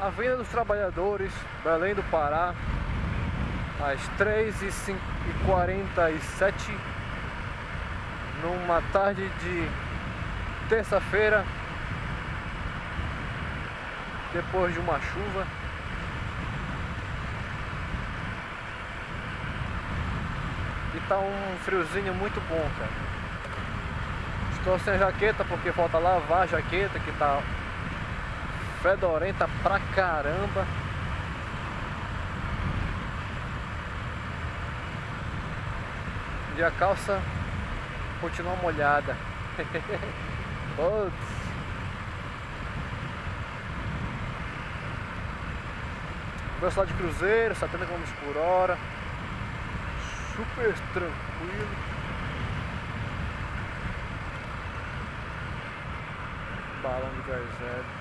Avenida dos Trabalhadores, Belém do Pará, às 3h47, numa tarde de terça-feira, depois de uma chuva. E tá um friozinho muito bom, cara. Estou sem jaqueta porque falta lavar a jaqueta que tá fedorenta pra caramba. E a calça continua molhada. Putz. Velocidade de cruzeiro, 70 km por hora. Super tranquilo. Balão de gás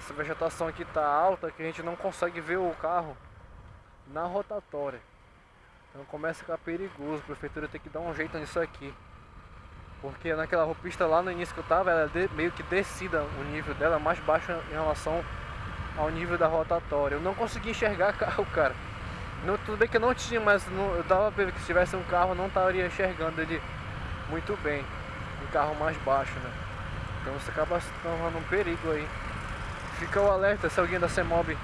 Essa vegetação aqui tá alta que a gente não consegue ver o carro na rotatória. Então começa a ficar perigoso, a prefeitura tem que dar um jeito nisso aqui. Porque naquela pista lá no início que eu tava, ela é meio que descida o nível dela, mais baixo em relação ao nível da rotatória. Eu não consegui enxergar carro, cara. Não, tudo bem que eu não tinha, mas não, eu tava vendo que se tivesse um carro não estaria enxergando ele muito bem. Um carro mais baixo, né? Então você acaba se tornando um perigo aí. Fica o alerta se alguém da CEMOB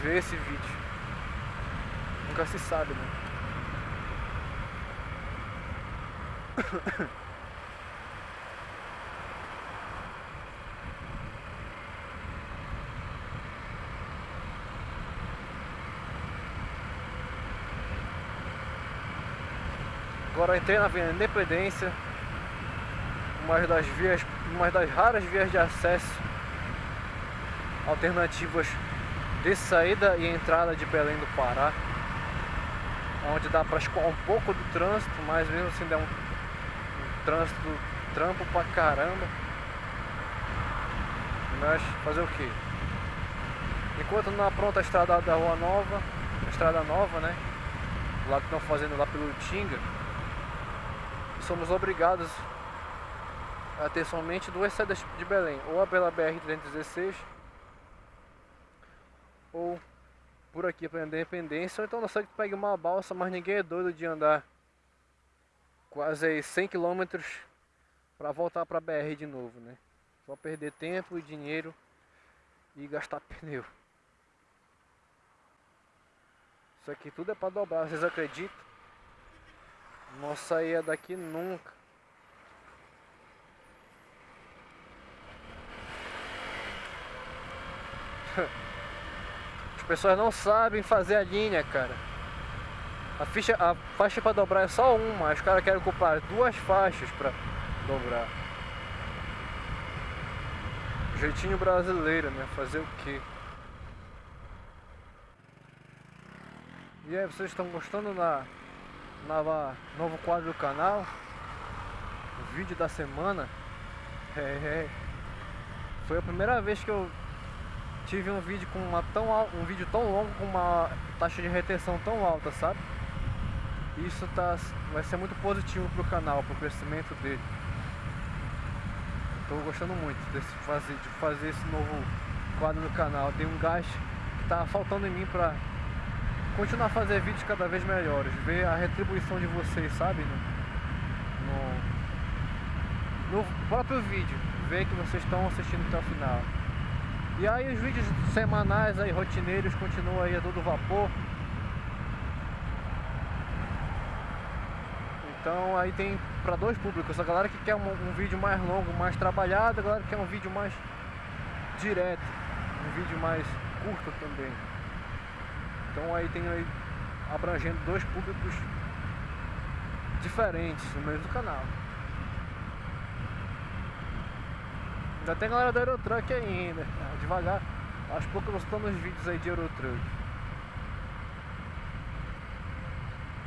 ver esse vídeo. Nunca se sabe, né? Agora entrei na Avenida Independência, uma das vias, uma das raras vias de acesso alternativas de saída e entrada de Belém do Pará onde dá para escoar um pouco do trânsito, mas mesmo assim dá um, um trânsito trampo pra caramba mas fazer o que? Enquanto não apronta a estrada da Rua Nova, a estrada nova, né? Lá que estão fazendo lá pelo Tinga, somos obrigados a ter somente duas saídas de Belém, ou a pela BR-316 ou por aqui para Independência, ou então não sei que pegue uma balsa, mas ninguém é doido de andar quase 100 km para voltar para BR de novo, né? Só perder tempo e dinheiro e gastar pneu. Isso aqui tudo é para dobrar, vocês acreditam? Não saía daqui nunca. As pessoas não sabem fazer a linha, cara. A, ficha, a faixa para dobrar é só uma, os caras querem ocupar duas faixas para dobrar. Jeitinho brasileiro, né? Fazer o quê? E aí, vocês estão gostando da nova, novo quadro do canal? O vídeo da semana? É, é. Foi a primeira vez que eu tive um vídeo com uma tão um vídeo tão longo com uma taxa de retenção tão alta, sabe? Isso tá, vai ser muito positivo pro canal, pro crescimento dele. Estou gostando muito desse fazer, de fazer esse novo quadro no canal. Tem um gás que tá faltando em mim para continuar a fazer vídeos cada vez melhores, ver a retribuição de vocês, sabe? No, no, no próprio vídeo, ver que vocês estão assistindo até o final. E aí os vídeos semanais aí, rotineiros, continuam aí a todo vapor. Então aí tem para dois públicos, a galera que quer um, um, vídeo mais longo, mais trabalhado, a galera que quer um vídeo mais direto, um vídeo mais curto também. Então aí tem aí abrangendo dois públicos diferentes no mesmo canal. Ainda tem galera da Eurotruck ainda, devagar. Aos poucos nós estamos vídeos aí de Eurotruck.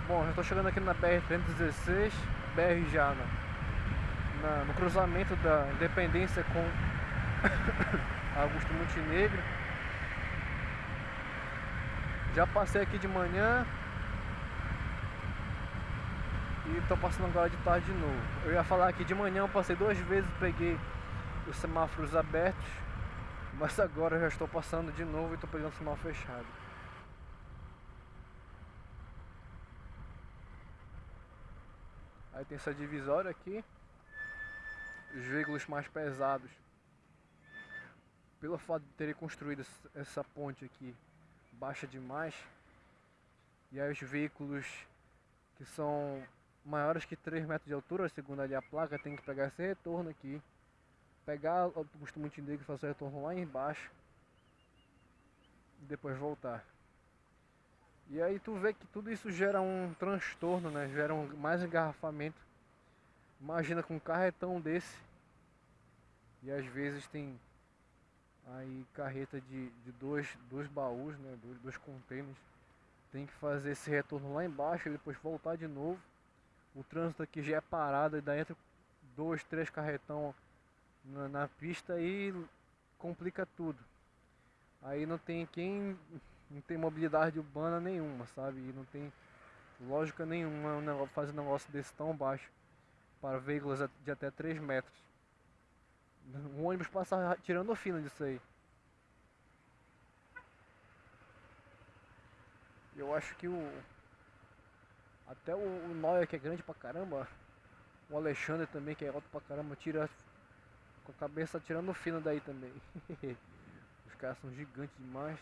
Bom, já estou chegando aqui na BR-316, BR já na, na, no cruzamento da Independência com Augusto Montenegro. Já passei aqui de manhã. E tô passando agora de tarde de novo. Eu ia falar que de manhã eu passei duas vezes, peguei os semáforos abertos, mas agora eu já estou passando de novo e estou pegando o semáforo fechado. Aí tem essa divisória aqui. Os veículos mais pesados. Pelo fato de terem construído essa ponte aqui baixa demais. E aí os veículos que são maiores que 3 metros de altura, segundo ali a placa, tem que pegar esse retorno aqui. Pegar o autobus Montenegro e fazer o retorno lá embaixo. E depois voltar. E aí tu vê que tudo isso gera um transtorno, né? Gera um, mais engarrafamento. Imagina com um carretão desse. E às vezes tem aí carreta de, de dois, dois baús, né? Dois, dois containers. Tem que fazer esse retorno lá embaixo e depois voltar de novo. O trânsito aqui já é parado e daí entra dois, três carretão na, na pista e complica tudo. Aí não tem quem não tem mobilidade urbana nenhuma, sabe? E não tem lógica nenhuma um fazer um negócio desse tão baixo para veículos de até 3 metros. Um ônibus passa tirando o fino disso aí. Eu acho que o. Até o, o Noia que é grande pra caramba. O Alexandre também que é alto pra caramba. Tira com a cabeça tirando fino daí também. Os caras são gigantes demais.